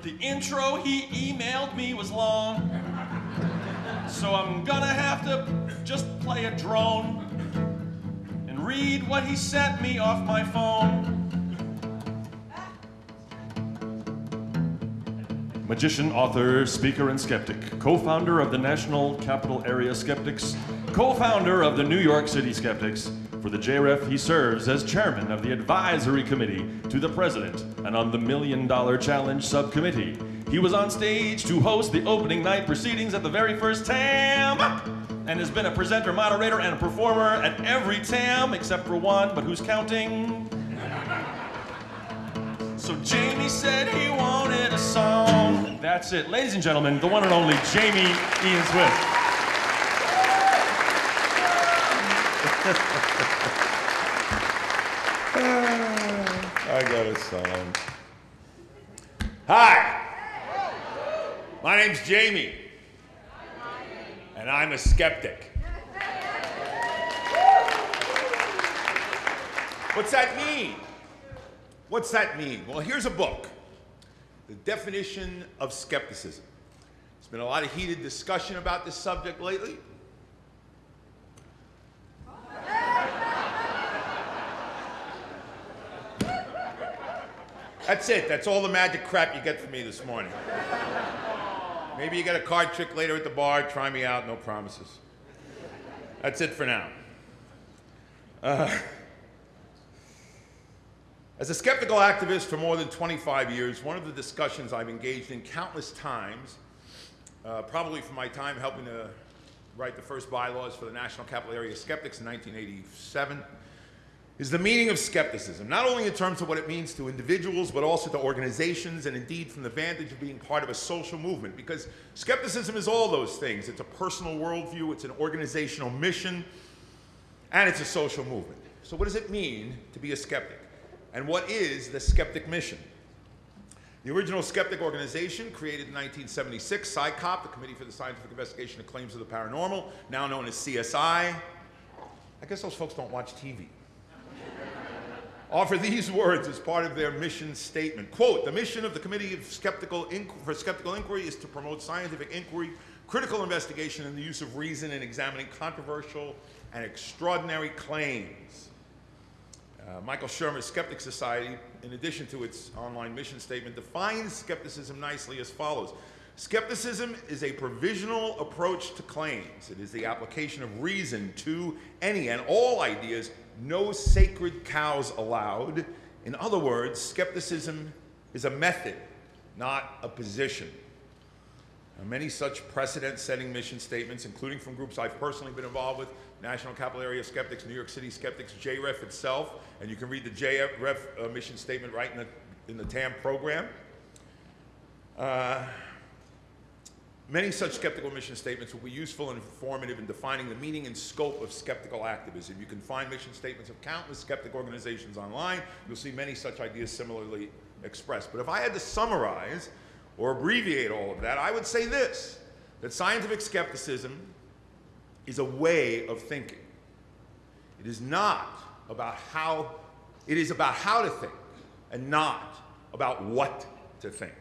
But the intro he emailed me was long. So I'm gonna have to just play a drone and read what he sent me off my phone. Magician, author, speaker, and skeptic, co founder of the National Capital Area Skeptics, co founder of the New York City Skeptics. For the JREF, he serves as chairman of the advisory committee to the president and on the Million Dollar Challenge subcommittee. He was on stage to host the opening night proceedings at the very first TAM and has been a presenter, moderator, and a performer at every TAM except for one, but who's counting? So Jamie said he wanted a song. That's it. Ladies and gentlemen, the one and only Jamy Ian Swiss. A song. Hi. My name's Jamie. And I'm a skeptic. What's that mean? What's that mean? Well, here's a book The Definition of Skepticism. There's been a lot of heated discussion about this subject lately. That's it. That's all the magic crap you get from me this morning. Maybe you get a card trick later at the bar. Try me out. No promises. That's it for now. Uh, as a skeptical activist for more than 25 years, one of the discussions I've engaged in countless times, uh, probably from my time helping to write the first bylaws for the National Capital Area Skeptics in 1987, is the meaning of skepticism, not only in terms of what it means to individuals, but also to organizations, and indeed from the vantage of being part of a social movement. Because skepticism is all those things. It's a personal worldview, it's an organizational mission, and it's a social movement. So what does it mean to be a skeptic? And what is the skeptic mission? The original skeptic organization, created in 1976, CSICOP, the Committee for the Scientific Investigation of Claims of the Paranormal, now known as CSI. I guess those folks don't watch TV offer these words as part of their mission statement. Quote, the mission of the Committee of Skeptical for Skeptical Inquiry is to promote scientific inquiry, critical investigation, and the use of reason in examining controversial and extraordinary claims. Uh, Michael Shermer's Skeptic Society, in addition to its online mission statement, defines skepticism nicely as follows. Skepticism is a provisional approach to claims. It is the application of reason to any and all ideas no sacred cows allowed. In other words, skepticism is a method, not a position. Now, many such precedent-setting mission statements, including from groups I've personally been involved with, National Capital Area Skeptics, New York City Skeptics, JREF itself, and you can read the JREF uh, mission statement right in the, in the TAM program. Uh, Many such skeptical mission statements will be useful and informative in defining the meaning and scope of skeptical activism. You can find mission statements of countless skeptic organizations online. You'll see many such ideas similarly expressed. But if I had to summarize or abbreviate all of that, I would say this, that scientific skepticism is a way of thinking. It is not about how, it is about how to think and not about what to think.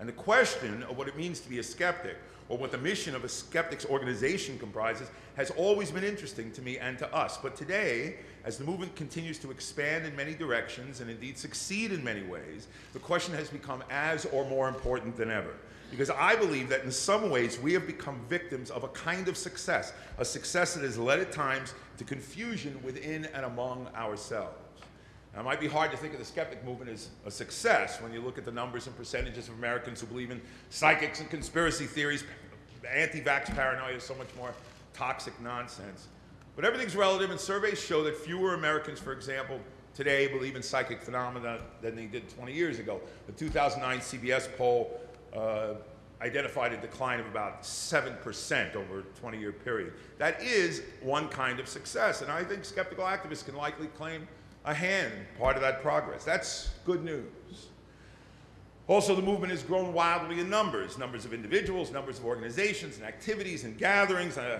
And the question of what it means to be a skeptic, or what the mission of a skeptics organization comprises, has always been interesting to me and to us. But today, as the movement continues to expand in many directions and indeed succeed in many ways, the question has become as or more important than ever. Because I believe that in some ways we have become victims of a kind of success, a success that has led at times to confusion within and among ourselves. Now, it might be hard to think of the skeptic movement as a success when you look at the numbers and percentages of Americans who believe in psychics and conspiracy theories. Anti-vax paranoia is so much more toxic nonsense. But everything's relative, and surveys show that fewer Americans, for example, today believe in psychic phenomena than they did 20 years ago. The 2009 CBS poll uh, identified a decline of about 7% over a 20-year period. That is one kind of success, and I think skeptical activists can likely claim a hand part of that progress. That's good news. Also, the movement has grown wildly in numbers, numbers of individuals, numbers of organizations and activities and gatherings. Uh,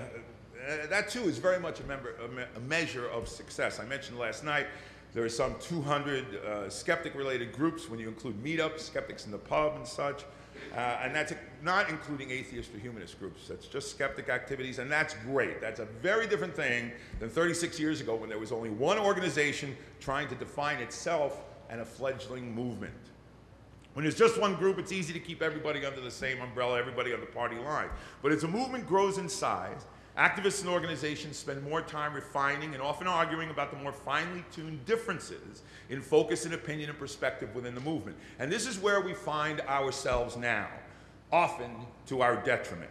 uh, that too is very much a, member, a, me a, measure of success. I mentioned last night There are some 200 uh, skeptic-related groups when you include meetups, skeptics in the pub and such. Uh, and that's not including atheist or humanist groups. That's just skeptic activities, and that's great. That's a very different thing than 36 years ago when there was only one organization trying to define itself and a fledgling movement. When there's just one group, it's easy to keep everybody under the same umbrella, everybody on the party line. But as a movement grows in size, activists and organizations spend more time refining and often arguing about the more finely tuned differences in focus and opinion and perspective within the movement. And this is where we find ourselves now, often to our detriment.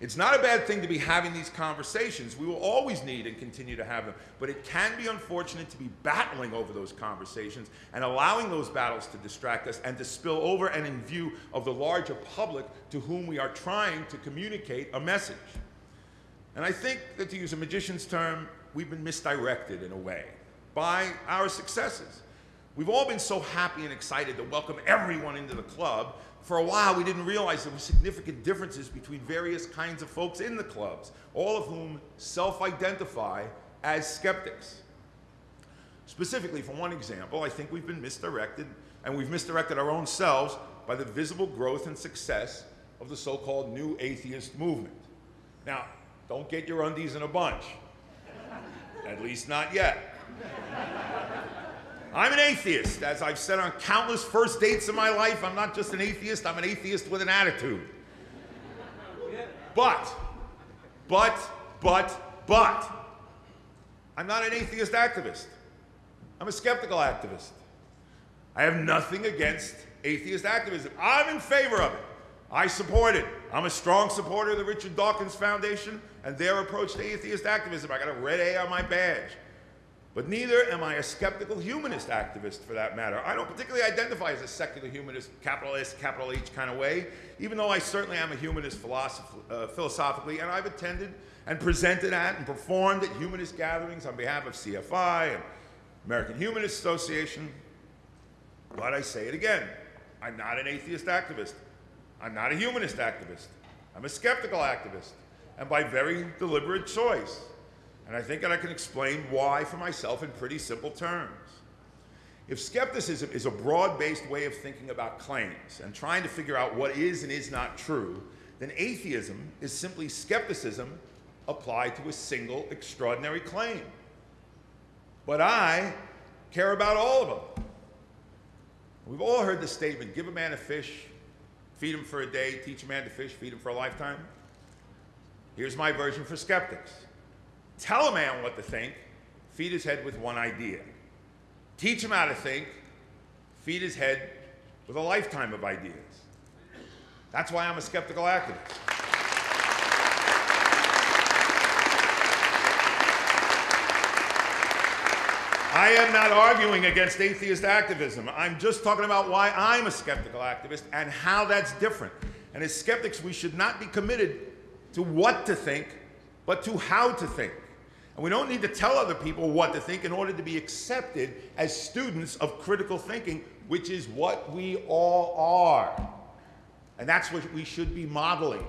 It's not a bad thing to be having these conversations. We will always need and continue to have them. But it can be unfortunate to be battling over those conversations and allowing those battles to distract us and to spill over and in view of the larger public to whom we are trying to communicate a message. And I think that to use a magician's term, we've been misdirected in a way by our successes. We've all been so happy and excited to welcome everyone into the club for a while, we didn't realize there were significant differences between various kinds of folks in the clubs, all of whom self-identify as skeptics. Specifically, for one example, I think we've been misdirected, and we've misdirected our own selves by the visible growth and success of the so-called new atheist movement. Now, don't get your undies in a bunch. At least not yet. I'm an atheist. As I've said on countless first dates in my life, I'm not just an atheist, I'm an atheist with an attitude. But, but, but, but, I'm not an atheist activist. I'm a skeptical activist. I have nothing against atheist activism. I'm in favor of it. I support it. I'm a strong supporter of the Richard Dawkins Foundation and their approach to atheist activism. I got a red A on my badge. But neither am I a skeptical humanist activist for that matter. I don't particularly identify as a secular humanist, capital S, capital H kind of way, even though I certainly am a humanist uh, philosophically, and I've attended and presented at and performed at humanist gatherings on behalf of CFI and American Humanist Association. But I say it again, I'm not an atheist activist. I'm not a humanist activist. I'm a skeptical activist, and by very deliberate choice. And I think that I can explain why for myself in pretty simple terms. If skepticism is a broad-based way of thinking about claims and trying to figure out what is and is not true, then atheism is simply skepticism applied to a single extraordinary claim. But I care about all of them. We've all heard the statement, give a man a fish, feed him for a day, teach a man to fish, feed him for a lifetime. Here's my version for skeptics. Tell a man what to think, feed his head with one idea. Teach him how to think, feed his head with a lifetime of ideas. That's why I'm a skeptical activist. I am not arguing against atheist activism. I'm just talking about why I'm a skeptical activist and how that's different. And as skeptics, we should not be committed to what to think, but to how to think. And we don't need to tell other people what to think in order to be accepted as students of critical thinking, which is what we all are. And that's what we should be modeling.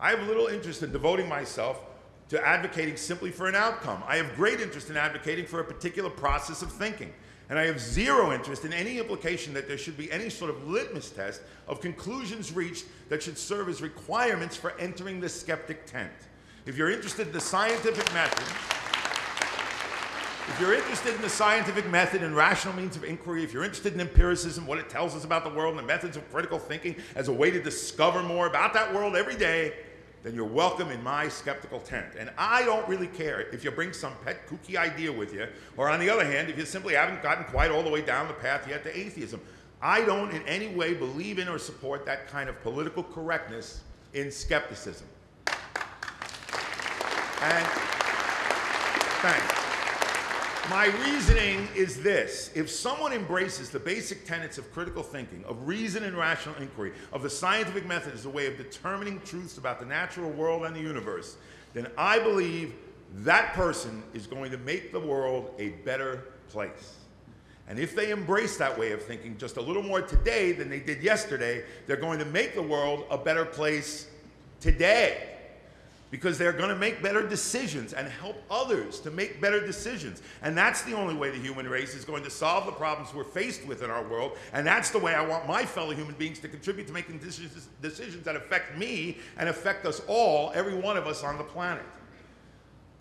I have little interest in devoting myself to advocating simply for an outcome. I have great interest in advocating for a particular process of thinking. And I have zero interest in any implication that there should be any sort of litmus test of conclusions reached that should serve as requirements for entering the skeptic tent. If you're interested in the scientific method, if you're interested in the scientific method and rational means of inquiry, if you're interested in empiricism, what it tells us about the world, and the methods of critical thinking as a way to discover more about that world every day, then you're welcome in my skeptical tent. And I don't really care if you bring some pet kooky idea with you, or on the other hand, if you simply haven't gotten quite all the way down the path yet to atheism. I don't in any way believe in or support that kind of political correctness in skepticism. And thanks. My reasoning is this. If someone embraces the basic tenets of critical thinking, of reason and rational inquiry, of the scientific method as a way of determining truths about the natural world and the universe, then I believe that person is going to make the world a better place. And if they embrace that way of thinking just a little more today than they did yesterday, they're going to make the world a better place today. Because they're going to make better decisions and help others to make better decisions. And that's the only way the human race is going to solve the problems we're faced with in our world. And that's the way I want my fellow human beings to contribute to making decisions, decisions that affect me and affect us all, every one of us on the planet.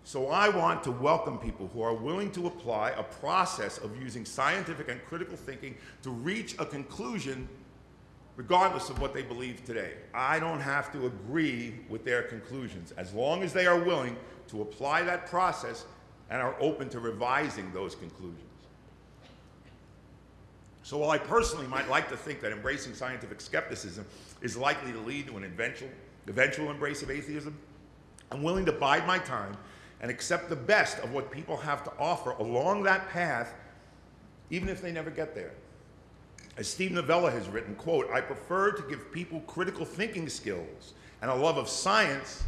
So I want to welcome people who are willing to apply a process of using scientific and critical thinking to reach a conclusion regardless of what they believe today. I don't have to agree with their conclusions as long as they are willing to apply that process and are open to revising those conclusions. So while I personally might like to think that embracing scientific skepticism is likely to lead to an eventual, eventual embrace of atheism, I'm willing to bide my time and accept the best of what people have to offer along that path, even if they never get there. As Steve Novella has written, quote, I prefer to give people critical thinking skills and a love of science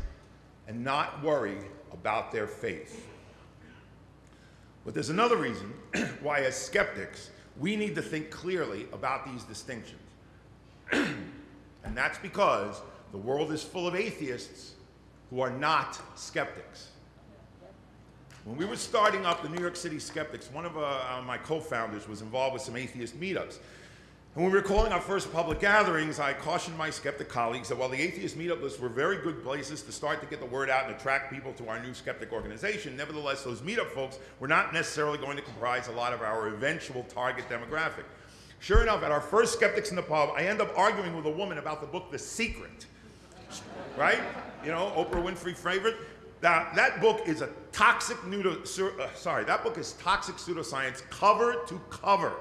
and not worry about their faith. But there's another reason why, as skeptics, we need to think clearly about these distinctions. and that's because the world is full of atheists who are not skeptics. When we were starting up the New York City Skeptics, one of uh, my co-founders was involved with some atheist meetups. And when we were calling our first public gatherings, I cautioned my skeptic colleagues that while the atheist meetup lists were very good places to start to get the word out and attract people to our new skeptic organization, nevertheless, those meetup folks were not necessarily going to comprise a lot of our eventual target demographic. Sure enough, at our first Skeptics in the Pub, I end up arguing with a woman about the book The Secret. Right? You know, Oprah Winfrey favorite. Now, that book is a toxic, pseudo, uh, sorry, that book is toxic pseudoscience cover to cover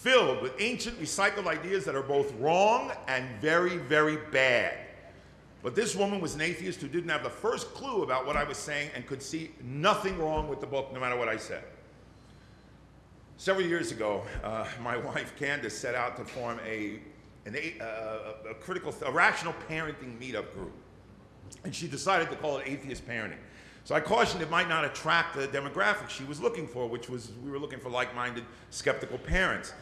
filled with ancient recycled ideas that are both wrong and very, very bad. But this woman was an atheist who didn't have the first clue about what I was saying and could see nothing wrong with the book no matter what I said. Several years ago, uh, my wife Candace set out to form a, an, uh, a critical, a rational parenting meetup group. And she decided to call it atheist parenting. So I cautioned it might not attract the demographic she was looking for, which was we were looking for like-minded, skeptical parents.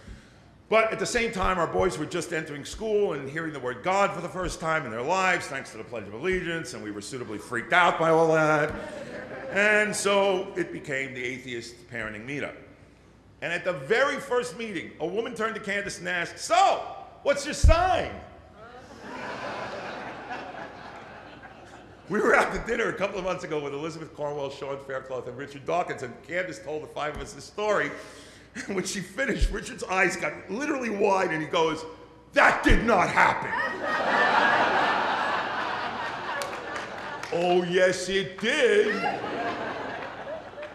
But at the same time, our boys were just entering school and hearing the word God for the first time in their lives, thanks to the Pledge of Allegiance, and we were suitably freaked out by all that. And so it became the atheist parenting meetup. And at the very first meeting, a woman turned to Candace and asked, So, what's your sign? we were out to dinner a couple of months ago with Elizabeth Cornwell, Sean Faircloth, and Richard Dawkins, and Candace told the five of us this story. when she finished, Richard's eyes got literally wide and he goes, That did not happen. oh, yes, it did.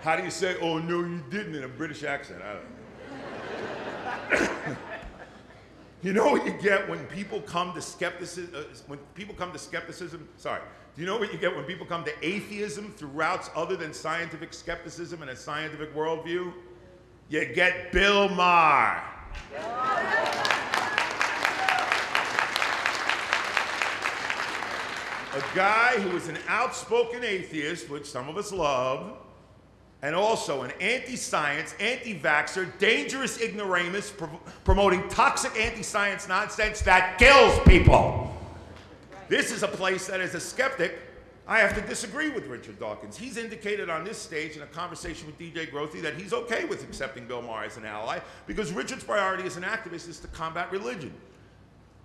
How do you say, Oh, no, you didn't in a British accent? I don't know. you know what you get when people come to skepticism? Uh, when people come to skepticism, sorry. Do you know what you get when people come to atheism through routes other than scientific skepticism and a scientific worldview? You get Bill Maher. A guy who is an outspoken atheist, which some of us love, and also an anti-science, anti-vaxxer, dangerous ignoramus, pro promoting toxic anti-science nonsense that kills people. This is a place that as a skeptic, I have to disagree with Richard Dawkins. He's indicated on this stage in a conversation with DJ Grothe that he's okay with accepting Bill Maher as an ally because Richard's priority as an activist is to combat religion.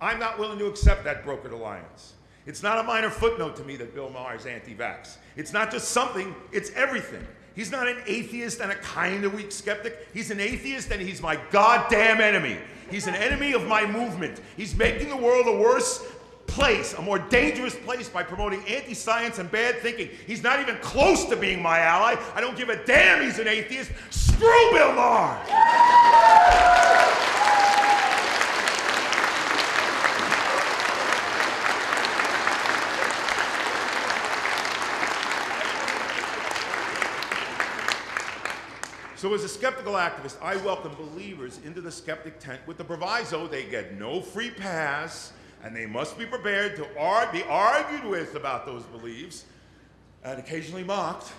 I'm not willing to accept that brokered alliance. It's not a minor footnote to me that Bill Maher is anti-vax. It's not just something, it's everything. He's not an atheist and a kind of weak skeptic. He's an atheist and he's my goddamn enemy. He's an enemy of my movement. He's making the world a worse place, a more dangerous place by promoting anti-science and bad thinking. He's not even close to being my ally. I don't give a damn he's an atheist. Screw Bill Maher! So as a skeptical activist, I welcome believers into the skeptic tent with the proviso they get no free pass, and they must be prepared to ar be argued with about those beliefs and occasionally mocked.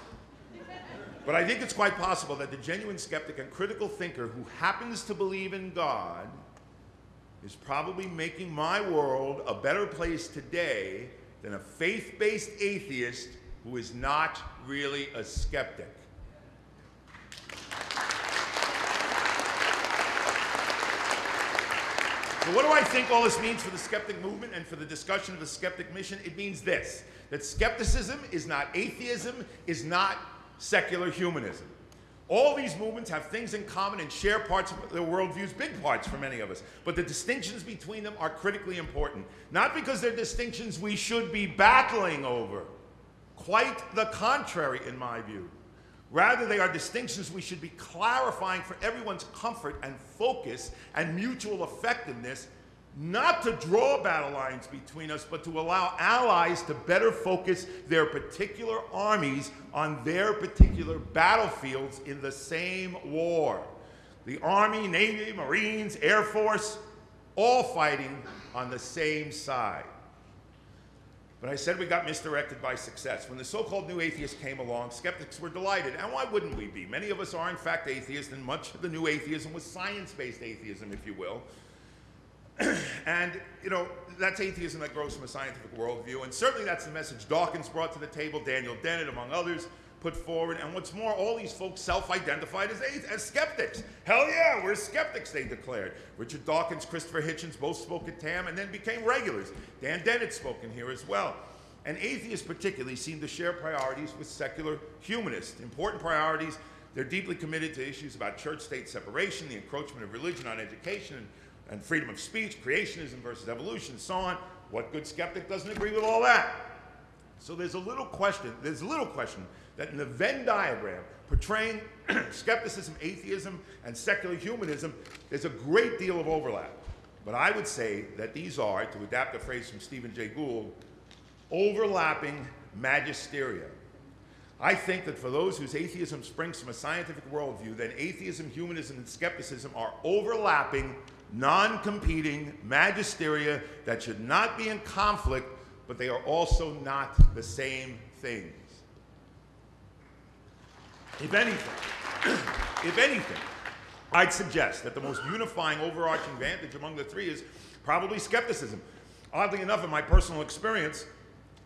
But I think it's quite possible that the genuine skeptic and critical thinker who happens to believe in God is probably making my world a better place today than a faith based atheist who is not really a skeptic. So, what do I think all this means for the skeptic movement and for the discussion of the skeptic mission? It means this that skepticism is not atheism, is not secular humanism. All these movements have things in common and share parts of their worldviews, big parts for many of us. But the distinctions between them are critically important. Not because they're distinctions we should be battling over. Quite the contrary, in my view. Rather, they are distinctions we should be clarifying for everyone's comfort and focus and mutual effectiveness, not to draw battle lines between us, but to allow allies to better focus their particular armies on their particular battlefields in the same war. The Army, Navy, Marines, Air Force, all fighting on the same side. But I said we got misdirected by success. When the so called new atheists came along, skeptics were delighted. And why wouldn't we be? Many of us are, in fact, atheists, and much of the new atheism was science based atheism, if you will. and, you know, that's atheism that grows from a scientific worldview. And certainly that's the message Dawkins brought to the table, Daniel Dennett, among others put forward. And what's more, all these folks self-identified as, as skeptics. Hell yeah, we're skeptics, they declared. Richard Dawkins, Christopher Hitchens both spoke at TAM and then became regulars. Dan Dennett spoke in here as well. And atheists particularly seem to share priorities with secular humanists. Important priorities, they're deeply committed to issues about church-state separation, the encroachment of religion on education, and, and freedom of speech, creationism versus evolution, so on. What good skeptic doesn't agree with all that? So there's a little question, there's a little question that in the Venn diagram portraying skepticism, atheism, and secular humanism, there's a great deal of overlap. But I would say that these are, to adapt a phrase from Stephen Jay Gould, overlapping magisteria. I think that for those whose atheism springs from a scientific worldview, then atheism, humanism, and skepticism are overlapping, non competing magisteria that should not be in conflict, but they are also not the same things. If anything, if anything, I'd suggest that the most unifying overarching vantage among the three is probably skepticism. Oddly enough, in my personal experience,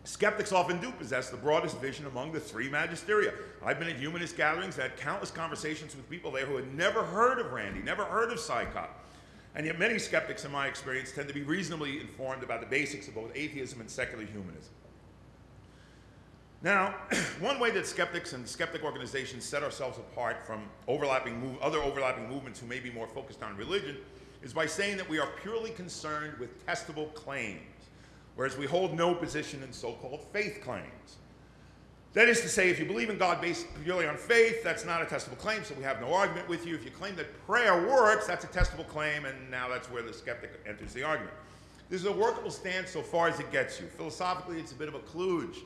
skeptics often do possess the broadest vision among the three magisteria. I've been at humanist gatherings, had countless conversations with people there who had never heard of Randi, never heard of CSICOP. And yet many skeptics, in my experience, tend to be reasonably informed about the basics of both atheism and secular humanism. Now, one way that skeptics and skeptic organizations set ourselves apart from overlapping move, other overlapping movements who may be more focused on religion is by saying that we are purely concerned with testable claims, whereas we hold no position in so-called faith claims. That is to say, if you believe in God based purely on faith, that's not a testable claim, so we have no argument with you. If you claim that prayer works, that's a testable claim, and now that's where the skeptic enters the argument. This is a workable stance so far as it gets you. Philosophically, it's a bit of a kludge.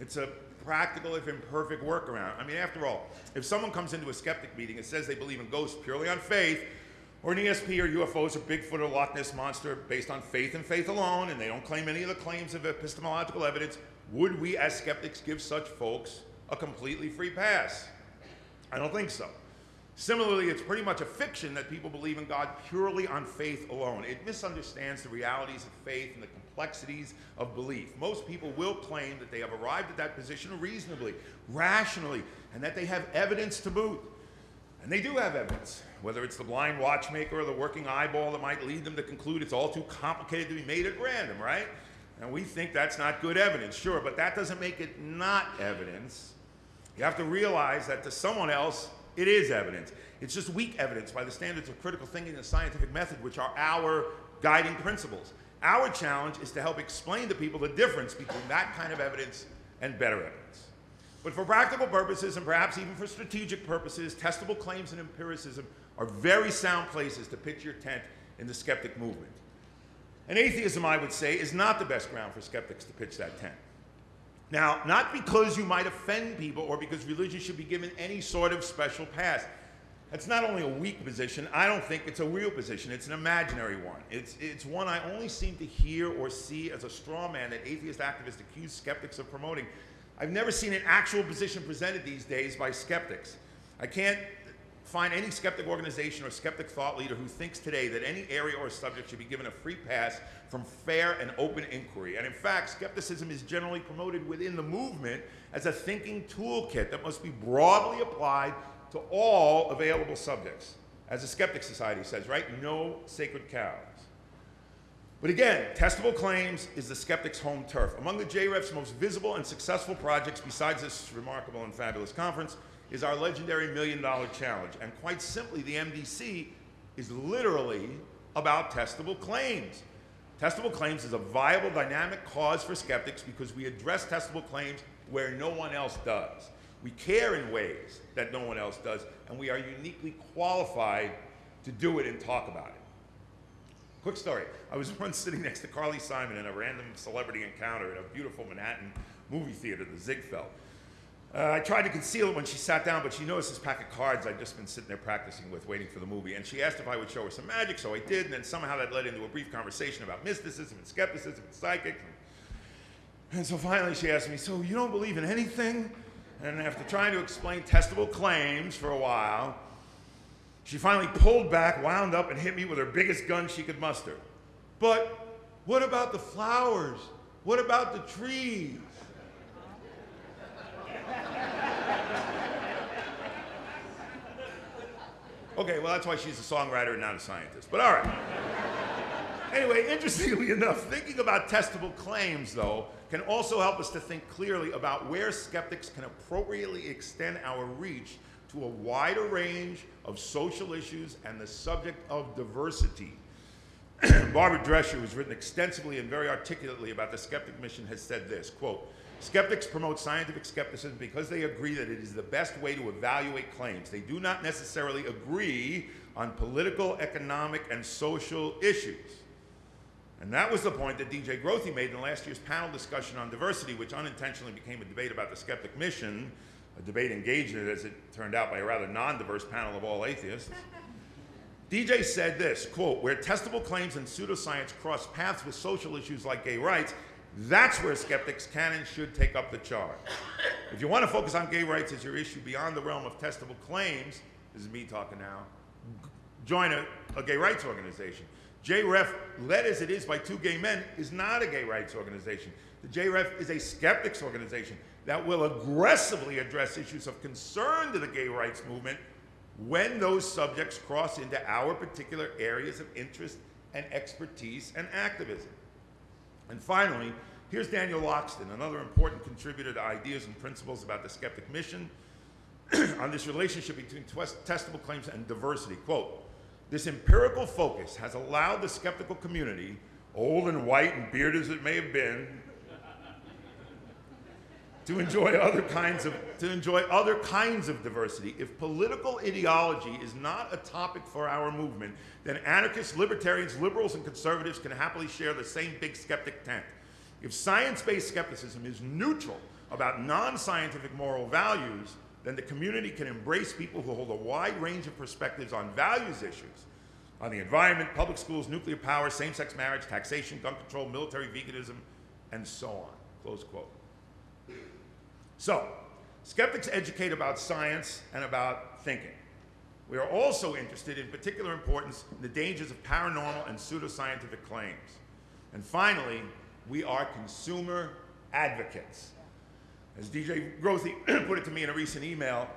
It's a practical, if imperfect, workaround. I mean, after all, if someone comes into a skeptic meeting and says they believe in ghosts purely on faith, or an ESP or UFOs or Bigfoot or Loch Ness Monster based on faith and faith alone, and they don't claim any of the claims of epistemological evidence, would we as skeptics give such folks a completely free pass? I don't think so. Similarly, it's pretty much a fiction that people believe in God purely on faith alone. It misunderstands the realities of faith and the complexities of belief. Most people will claim that they have arrived at that position reasonably, rationally, and that they have evidence to boot. And they do have evidence, whether it's the blind watchmaker or the working eyeball that might lead them to conclude it's all too complicated to be made at random, right? And we think that's not good evidence, sure, but that doesn't make it not evidence. You have to realize that to someone else, it is evidence. It's just weak evidence by the standards of critical thinking and scientific method, which are our guiding principles. Our challenge is to help explain to people the difference between that kind of evidence and better evidence. But for practical purposes, and perhaps even for strategic purposes, testable claims and empiricism are very sound places to pitch your tent in the skeptic movement. And atheism, I would say, is not the best ground for skeptics to pitch that tent. Now, not because you might offend people or because religion should be given any sort of special pass. That's not only a weak position, I don't think it's a real position. It's an imaginary one. It's, it's one I only seem to hear or see as a straw man that atheist activists accuse skeptics of promoting. I've never seen an actual position presented these days by skeptics. I can't find any skeptic organization or skeptic thought leader who thinks today that any area or subject should be given a free pass from fair and open inquiry. And in fact, skepticism is generally promoted within the movement as a thinking toolkit that must be broadly applied to all available subjects. As the Skeptic Society says, right? No sacred cows. But again, testable claims is the skeptic's home turf. Among the JREF's most visible and successful projects, besides this remarkable and fabulous conference, is our legendary Million Dollar Challenge. And quite simply, the MDC is literally about testable claims. Testable claims is a viable dynamic cause for skeptics because we address testable claims where no one else does. We care in ways that no one else does, and we are uniquely qualified to do it and talk about it. Quick story. I was once sitting next to Carly Simon in a random celebrity encounter in a beautiful Manhattan movie theater, the Ziegfeld. Uh, I tried to conceal it when she sat down, but she noticed this pack of cards I'd just been sitting there practicing with, waiting for the movie. And she asked if I would show her some magic, so I did. And then somehow that led into a brief conversation about mysticism and skepticism and psychics. And, and so finally she asked me, So you don't believe in anything? And after trying to explain testable claims for a while, she finally pulled back, wound up, and hit me with her biggest gun she could muster. But what about the flowers? What about the trees? Okay, well, that's why she's a songwriter and not a scientist. But all right. anyway, interestingly enough, thinking about testable claims, though, can also help us to think clearly about where skeptics can appropriately extend our reach to a wider range of social issues and the subject of diversity. Barbara Drescher, who's written extensively and very articulately about the skeptic mission, has said this, quote, Skeptics promote scientific skepticism because they agree that it is the best way to evaluate claims. They do not necessarily agree on political, economic, and social issues. And that was the point that DJ Grothe made in last year's panel discussion on diversity, which unintentionally became a debate about the skeptic mission, a debate engaged in, as it turned out, by a rather non-diverse panel of all atheists. DJ said this, quote, where testable claims and pseudoscience cross paths with social issues like gay rights, that's where skeptics can and should take up the charge. If you want to focus on gay rights as your issue beyond the realm of testable claims, this is me talking now, join a, a gay rights organization. JREF, led as it is by two gay men, is not a gay rights organization. The JREF is a skeptics organization that will aggressively address issues of concern to the gay rights movement when those subjects cross into our particular areas of interest and expertise and activism. And finally, here's Daniel Loxton, another important contributor to ideas and principles about the skeptic mission on this relationship between testable claims and diversity. Quote, this empirical focus has allowed the skeptical community, old and white and bearded as it may have been, to enjoy other kinds of to enjoy other kinds of diversity. If political ideology is not a topic for our movement, then anarchists, libertarians, liberals, and conservatives can happily share the same big skeptic tent. If science-based skepticism is neutral about non-scientific moral values, then the community can embrace people who hold a wide range of perspectives on values issues, on the environment, public schools, nuclear power, same-sex marriage, taxation, gun control, military veganism, and so on. Close quote. So, skeptics educate about science and about thinking. We are also interested in particular importance in the dangers of paranormal and pseudoscientific claims. And finally, we are consumer advocates. As DJ Grothe put it to me in a recent email,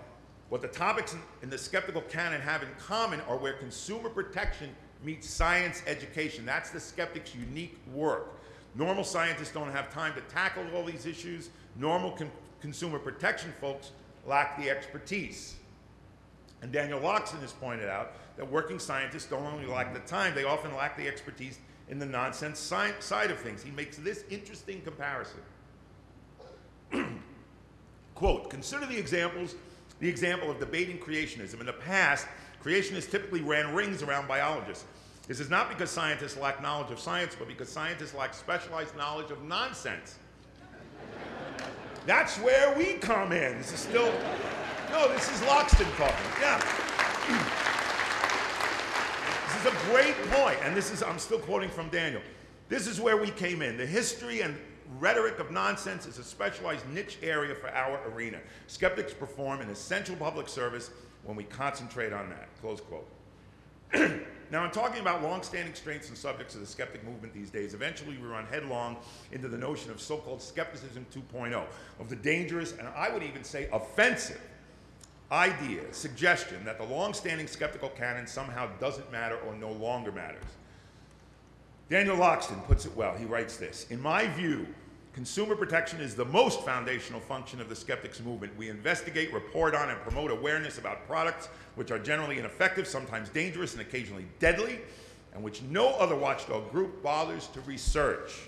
what the topics in the skeptical canon have in common are where consumer protection meets science education. That's the skeptic's unique work. Normal scientists don't have time to tackle all these issues. Normal consumer protection folks lack the expertise. And Daniel Loxton has pointed out that working scientists don't only lack the time, they often lack the expertise in the nonsense side of things. He makes this interesting comparison. Quote, consider the examples, the example of debating creationism. In the past, creationists typically ran rings around biologists. This is not because scientists lack knowledge of science, but because scientists lack specialized knowledge of nonsense. That's where we come in. This is still, no, this is Loxton talking. Yeah. This is a great point, and this is, I'm still quoting from Daniel. This is where we came in. The history and rhetoric of nonsense is a specialized niche area for our arena. Skeptics perform an essential public service when we concentrate on that. Close quote. now, in talking about long-standing strengths and subjects of the skeptic movement these days, eventually we run headlong into the notion of so-called skepticism 2.0, of the dangerous, and I would even say offensive, idea, suggestion that the long-standing skeptical canon somehow doesn't matter or no longer matters. Daniel Loxton puts it well. He writes this, In my view, Consumer protection is the most foundational function of the skeptics movement. We investigate, report on, and promote awareness about products which are generally ineffective, sometimes dangerous, and occasionally deadly, and which no other watchdog group bothers to research.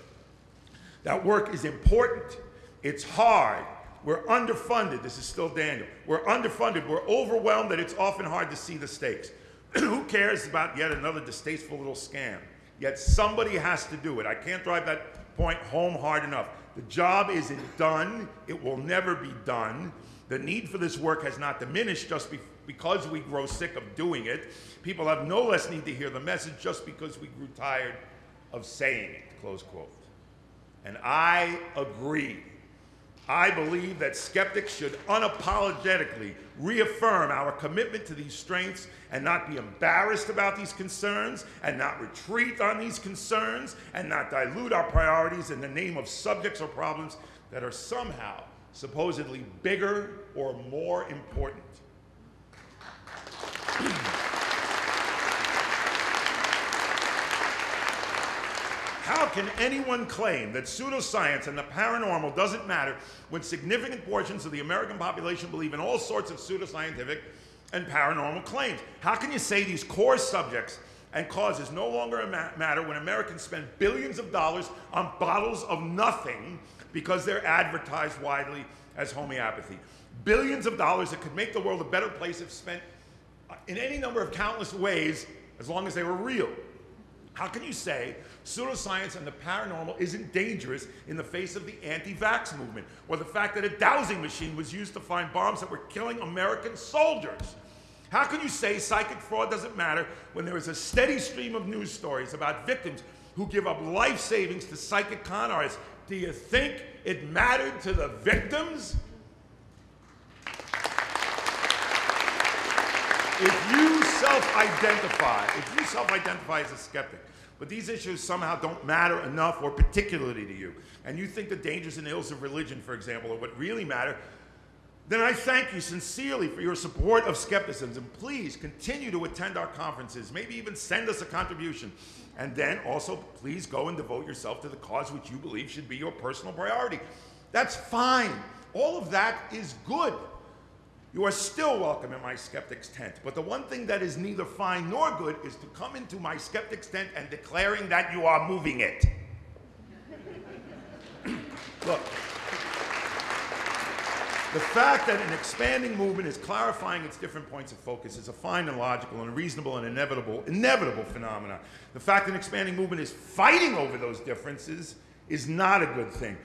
That work is important. It's hard. We're underfunded. This is still Daniel. We're underfunded. We're overwhelmed that it's often hard to see the stakes. Who cares about yet another distasteful little scam? Yet somebody has to do it. I can't drive that point home hard enough. The job isn't done. It will never be done. The need for this work has not diminished just be because we grow sick of doing it. People have no less need to hear the message just because we grew tired of saying it, close quote. And I agree. I believe that skeptics should unapologetically reaffirm our commitment to these strengths and not be embarrassed about these concerns and not retreat on these concerns and not dilute our priorities in the name of subjects or problems that are somehow supposedly bigger or more important. How can anyone claim that pseudoscience and the paranormal doesn't matter when significant portions of the American population believe in all sorts of pseudoscientific and paranormal claims? How can you say these core subjects and causes no longer matter when Americans spend billions of dollars on bottles of nothing because they're advertised widely as homeopathy? Billions of dollars that could make the world a better place if spent uh, in any number of countless ways as long as they were real. How can you say pseudoscience and the paranormal isn't dangerous in the face of the anti-vax movement or the fact that a dowsing machine was used to find bombs that were killing American soldiers? How can you say psychic fraud doesn't matter when there is a steady stream of news stories about victims who give up life savings to psychic con artists? Do you think it mattered to the victims? If you self-identify, if you self-identify as a skeptic, but these issues somehow don't matter enough or particularly to you, and you think the dangers and ills of religion, for example, are what really matter, then I thank you sincerely for your support of skepticism. And please continue to attend our conferences, maybe even send us a contribution. And then also, please go and devote yourself to the cause which you believe should be your personal priority. That's fine. All of that is good. You are still welcome in my skeptic's tent. But the one thing that is neither fine nor good is to come into my skeptic's tent and declaring that you are moving it. Look, the fact that an expanding movement is clarifying its different points of focus is a fine and logical and reasonable and inevitable, inevitable phenomenon. The fact that an expanding movement is fighting over those differences is not a good thing.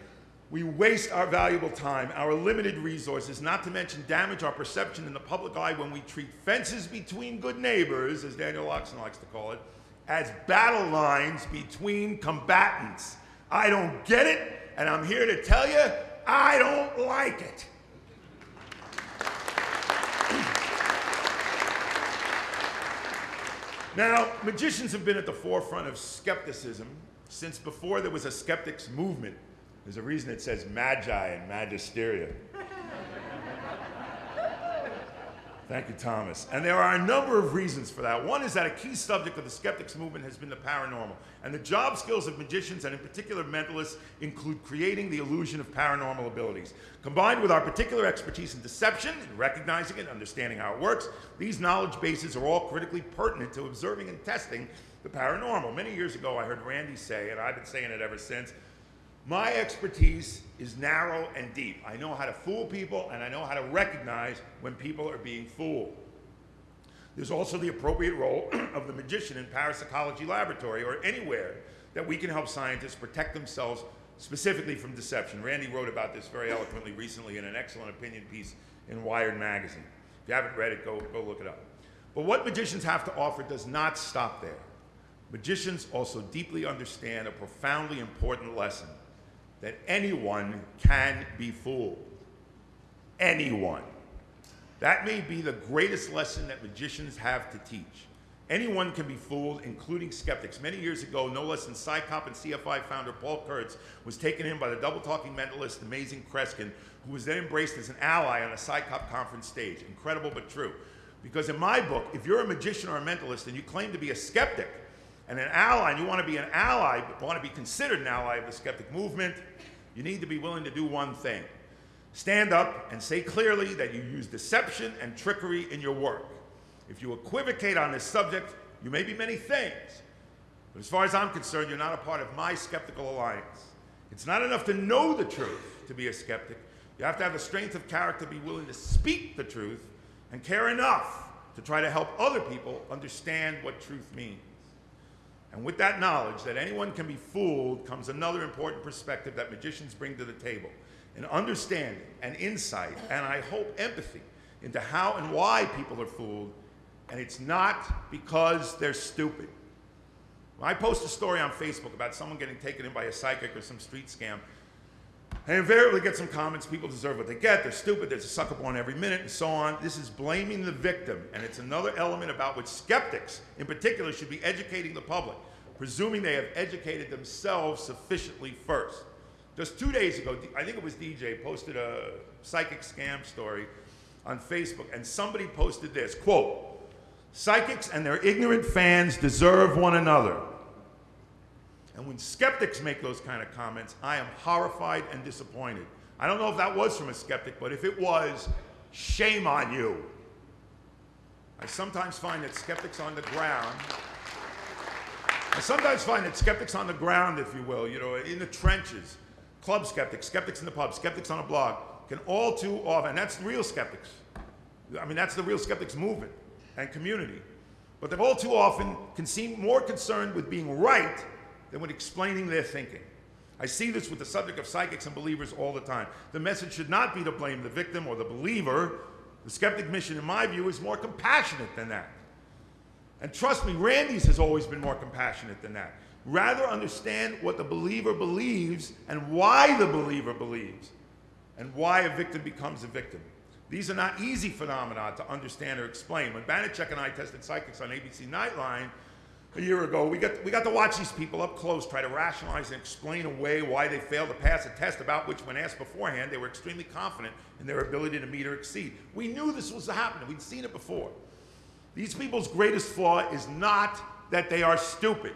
We waste our valuable time, our limited resources, not to mention damage our perception in the public eye when we treat fences between good neighbors, as Daniel Loxton likes to call it, as battle lines between combatants. I don't get it, and I'm here to tell you, I don't like it. Now, magicians have been at the forefront of skepticism since before there was a skeptics movement. There's a reason it says magi and magisteria. Thank you, Thomas. And there are a number of reasons for that. One is that a key subject of the skeptics movement has been the paranormal. And the job skills of magicians, and in particular mentalists, include creating the illusion of paranormal abilities. Combined with our particular expertise in deception, in recognizing it, understanding how it works, these knowledge bases are all critically pertinent to observing and testing the paranormal. Many years ago, I heard Randi say, and I've been saying it ever since, my expertise is narrow and deep. I know how to fool people and I know how to recognize when people are being fooled. There's also the appropriate role of the magician in parapsychology laboratory or anywhere that we can help scientists protect themselves specifically from deception. Randi wrote about this very eloquently recently in an excellent opinion piece in Wired magazine. If you haven't read it, go, go look it up. But what magicians have to offer does not stop there. Magicians also deeply understand a profoundly important lesson that anyone can be fooled. Anyone. That may be the greatest lesson that magicians have to teach. Anyone can be fooled, including skeptics. Many years ago, no less than CSICOP and CFI founder Paul Kurtz was taken in by the double-talking mentalist Amazing Kreskin, who was then embraced as an ally on a CSICOP conference stage. Incredible but true. Because in my book, if you're a magician or a mentalist and you claim to be a skeptic and an ally, and you want to be an ally, but want to be considered an ally of the skeptic movement, you need to be willing to do one thing. Stand up and say clearly that you use deception and trickery in your work. If you equivocate on this subject, you may be many things. But as far as I'm concerned, you're not a part of my skeptical alliance. It's not enough to know the truth to be a skeptic. You have to have the strength of character to be willing to speak the truth and care enough to try to help other people understand what truth means. And with that knowledge that anyone can be fooled comes another important perspective that magicians bring to the table an understanding and insight, and I hope empathy into how and why people are fooled and it's not because they're stupid. When I post a story on Facebook about someone getting taken in by a psychic or some street scam, I invariably get some comments, people deserve what they get, they're stupid, there's a sucker born every minute, and so on. This is blaming the victim, and it's another element about which skeptics, in particular, should be educating the public, presuming they have educated themselves sufficiently first. Just two days ago, I think it was DJ, posted a psychic scam story on Facebook, and somebody posted this, quote, Psychics and their ignorant fans deserve one another. And when skeptics make those kind of comments, I am horrified and disappointed. I don't know if that was from a skeptic, but if it was, shame on you. I sometimes find that skeptics on the ground, I sometimes find that skeptics on the ground, if you will, you know, in the trenches, club skeptics, skeptics in the pub, skeptics on a blog, can all too often, and that's real skeptics. I mean, that's the real skeptics movement and community. But they all too often can seem more concerned with being right than with explaining their thinking. I see this with the subject of psychics and believers all the time. The message should not be to blame the victim or the believer. The skeptic mission, in my view, is more compassionate than that. And trust me, Randi's has always been more compassionate than that. Rather understand what the believer believes and why the believer believes and why a victim becomes a victim. These are not easy phenomena to understand or explain. When Banachek and I tested psychics on ABC Nightline a year ago, we got, we got to watch these people up close try to rationalize and explain away why they failed to pass a test about which, when asked beforehand, they were extremely confident in their ability to meet or exceed. We knew this was happening. We'd seen it before. These people's greatest flaw is not that they are stupid,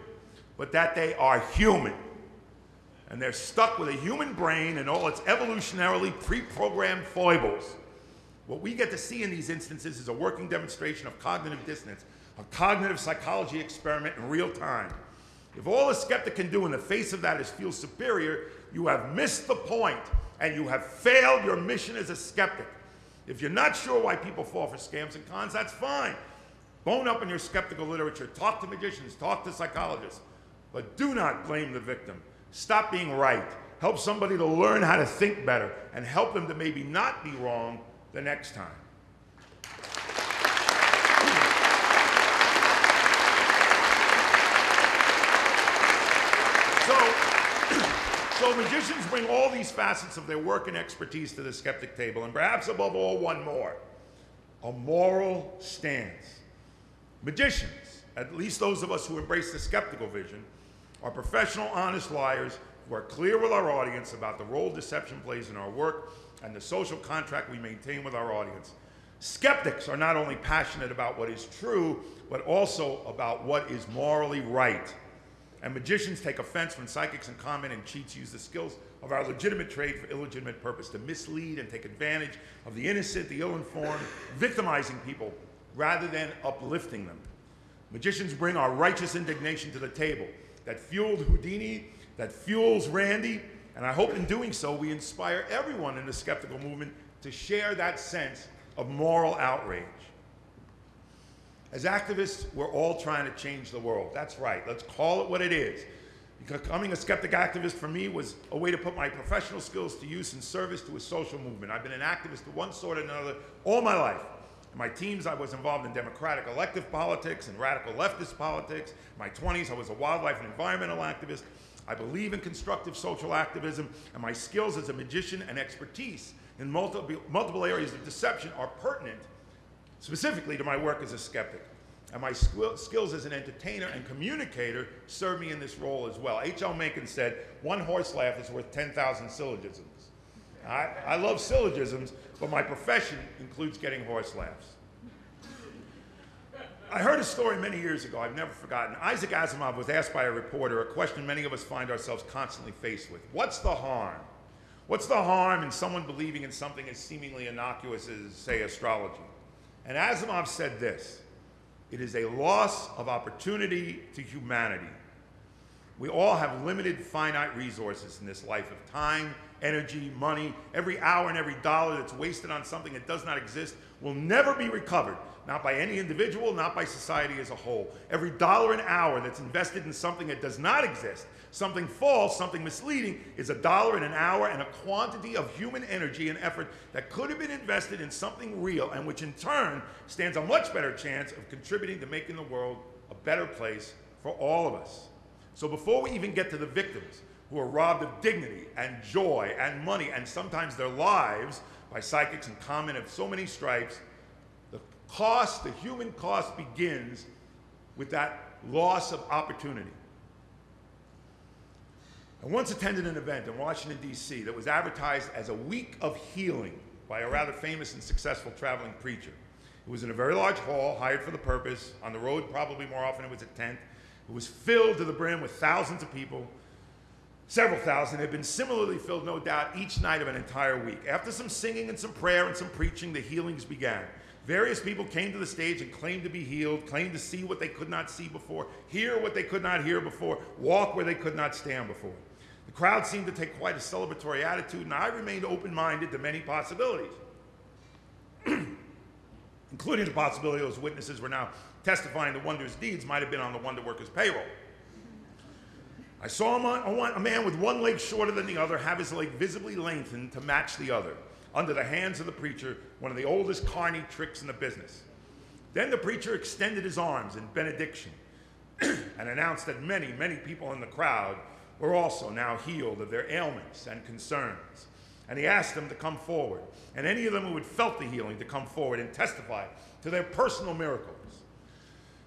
but that they are human. And they're stuck with a human brain and all its evolutionarily pre-programmed foibles. What we get to see in these instances is a working demonstration of cognitive dissonance, a cognitive psychology experiment in real time. If all a skeptic can do in the face of that is feel superior, you have missed the point and you have failed your mission as a skeptic. If you're not sure why people fall for scams and cons, that's fine. Bone up in your skeptical literature. Talk to magicians, talk to psychologists. But do not blame the victim. Stop being right. Help somebody to learn how to think better and help them to maybe not be wrong the next time. So, magicians bring all these facets of their work and expertise to the skeptic table, and perhaps above all, one more a moral stance. Magicians, at least those of us who embrace the skeptical vision, are professional, honest liars who are clear with our audience about the role deception plays in our work and the social contract we maintain with our audience. Skeptics are not only passionate about what is true, but also about what is morally right. And magicians take offense when psychics and con and cheats use the skills of our legitimate trade for illegitimate purpose to mislead and take advantage of the innocent, the ill-informed, victimizing people rather than uplifting them. Magicians bring our righteous indignation to the table that fueled Houdini, that fuels Randi, and I hope in doing so, we inspire everyone in the skeptical movement to share that sense of moral outrage. As activists, we're all trying to change the world. That's right. Let's call it what it is. Becoming a skeptic activist for me was a way to put my professional skills to use in service to a social movement. I've been an activist of one sort or another all my life. In my teens, I was involved in democratic elective politics and radical leftist politics. In my 20s, I was a wildlife and environmental activist. I believe in constructive social activism, and my skills as a magician and expertise in multiple, multiple areas of deception are pertinent specifically to my work as a skeptic. And my skills as an entertainer and communicator serve me in this role as well. H.L. Mencken said, one horse laugh is worth 10,000 syllogisms. I, I love syllogisms, but my profession includes getting horse laughs. I heard a story many years ago, I've never forgotten. Isaac Asimov was asked by a reporter a question many of us find ourselves constantly faced with What's the harm? What's the harm in someone believing in something as seemingly innocuous as, say, astrology? And Asimov said this it is a loss of opportunity to humanity. We all have limited, finite resources in this life of time, energy, money. Every hour and every dollar that's wasted on something that does not exist will never be recovered not by any individual, not by society as a whole. Every dollar an hour that's invested in something that does not exist, something false, something misleading, is a dollar in an hour and a quantity of human energy and effort that could have been invested in something real and which in turn stands a much better chance of contributing to making the world a better place for all of us. So before we even get to the victims who are robbed of dignity and joy and money and sometimes their lives by psychics and common of so many stripes, the cost, the human cost begins with that loss of opportunity. I once attended an event in Washington, D.C. that was advertised as a week of healing by a rather famous and successful traveling preacher. It was in a very large hall, hired for the purpose. On the road, probably more often, it was a tent. It was filled to the brim with thousands of people. Several thousand had been similarly filled, no doubt, each night of an entire week. After some singing and some prayer and some preaching, the healings began. Various people came to the stage and claimed to be healed, claimed to see what they could not see before, hear what they could not hear before, walk where they could not stand before. The crowd seemed to take quite a celebratory attitude, and I remained open minded to many possibilities, including the possibility those witnesses were now testifying the Wonder's deeds might have been on the Wonder Workers' payroll. I saw a man with one leg shorter than the other have his leg visibly lengthened to match the other under the hands of the preacher, one of the oldest carny tricks in the business. Then the preacher extended his arms in benediction and announced that many, many people in the crowd were also now healed of their ailments and concerns. And he asked them to come forward, and any of them who had felt the healing to come forward and testify to their personal miracles.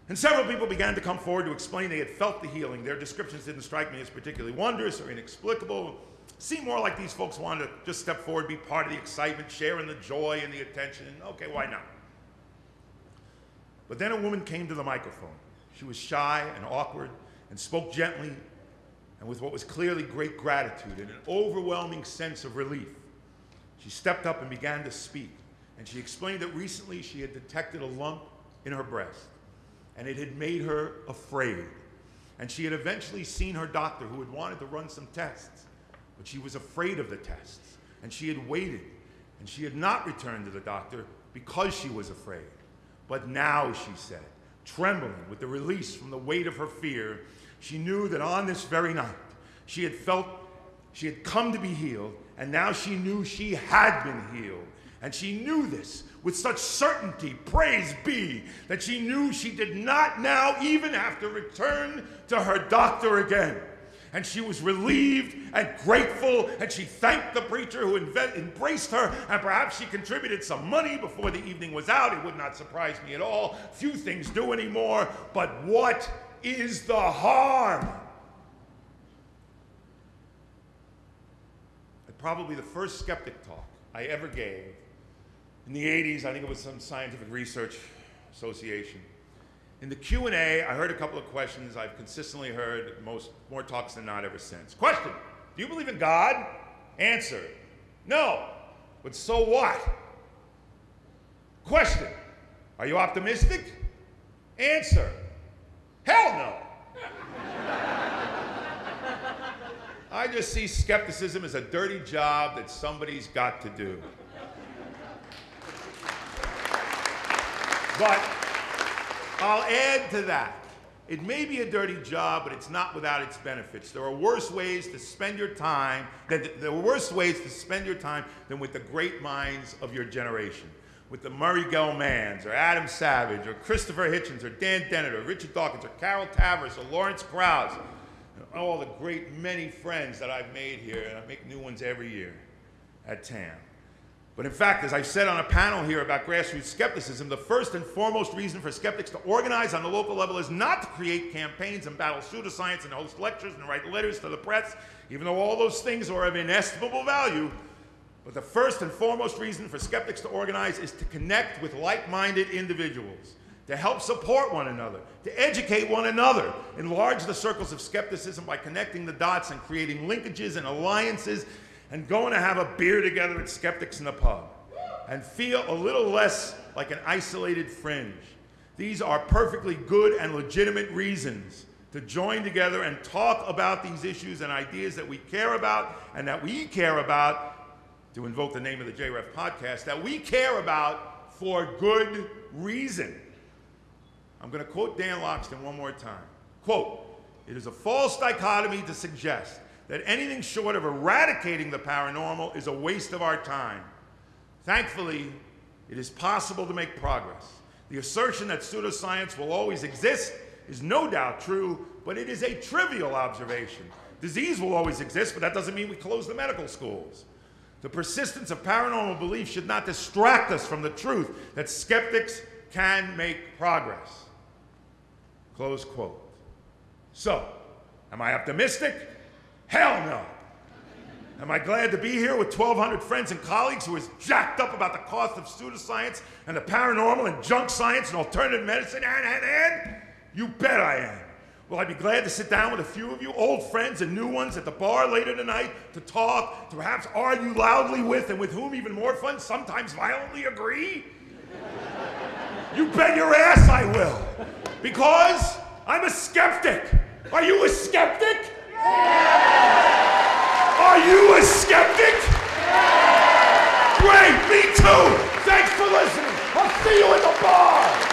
And several people began to come forward to explain they had felt the healing. Their descriptions didn't strike me as particularly wondrous or inexplicable, seemed more like these folks wanted to just step forward, be part of the excitement, sharing the joy and the attention. Okay, why not? But then a woman came to the microphone. She was shy and awkward and spoke gently and with what was clearly great gratitude and an overwhelming sense of relief. She stepped up and began to speak, and she explained that recently she had detected a lump in her breast, and it had made her afraid. And she had eventually seen her doctor who had wanted to run some tests but she was afraid of the tests, and she had waited, and she had not returned to the doctor because she was afraid. But now, she said, trembling with the release from the weight of her fear, she knew that on this very night, she had felt she had come to be healed, and now she knew she had been healed. And she knew this with such certainty, praise be, that she knew she did not now even have to return to her doctor again and she was relieved and grateful, and she thanked the preacher who embraced her, and perhaps she contributed some money before the evening was out. It would not surprise me at all. Few things do anymore, but what is the harm? Probably the first skeptic talk I ever gave in the 80s, I think it was some scientific research association. In the Q&A, I heard a couple of questions I've consistently heard most more talks than not ever since. Question, do you believe in God? Answer, no. But so what? Question, are you optimistic? Answer, hell no. I just see skepticism as a dirty job that somebody's got to do. But I'll add to that. It may be a dirty job, but it's not without its benefits. There are worse ways to spend your time, than, there are worse ways to spend your time than with the great minds of your generation. With the Murray Gell-Manns, or Adam Savage, or Christopher Hitchens, or Dan Dennett, or Richard Dawkins, or Carol Tavris, or Lawrence Krauss, all the great many friends that I've made here, and I make new ones every year at TAM. But in fact, as I've said on a panel here about grassroots skepticism, the first and foremost reason for skeptics to organize on the local level is not to create campaigns and battle pseudoscience and host lectures and write letters to the press, even though all those things are of inestimable value. But the first and foremost reason for skeptics to organize is to connect with like minded individuals, to help support one another, to educate one another, enlarge the circles of skepticism by connecting the dots and creating linkages and alliances and going to have a beer together at Skeptics in the Pub and feel a little less like an isolated fringe. These are perfectly good and legitimate reasons to join together and talk about these issues and ideas that we care about and that we care about, to invoke the name of the JREF podcast, that we care about for good reason. I'm going to quote Dan Loxton one more time. Quote, it is a false dichotomy to suggest that anything short of eradicating the paranormal is a waste of our time. Thankfully, it is possible to make progress. The assertion that pseudoscience will always exist is no doubt true, but it is a trivial observation. Disease will always exist, but that doesn't mean we close the medical schools. The persistence of paranormal belief should not distract us from the truth that skeptics can make progress. Close quote. So, am I optimistic? Hell no. Am I glad to be here with 1,200 friends and colleagues who is jacked up about the cost of pseudoscience and the paranormal and junk science and alternative medicine? And, and, and? You bet I am. Will I be glad to sit down with a few of you, old friends and new ones, at the bar later tonight to talk, to perhaps argue loudly with, and with whom even more fun, sometimes violently agree? you bet your ass I will. Because I'm a skeptic. Are you a skeptic? Yeah. Are you a skeptic? Yeah. Great, me too. Thanks for listening. I'll see you at the bar.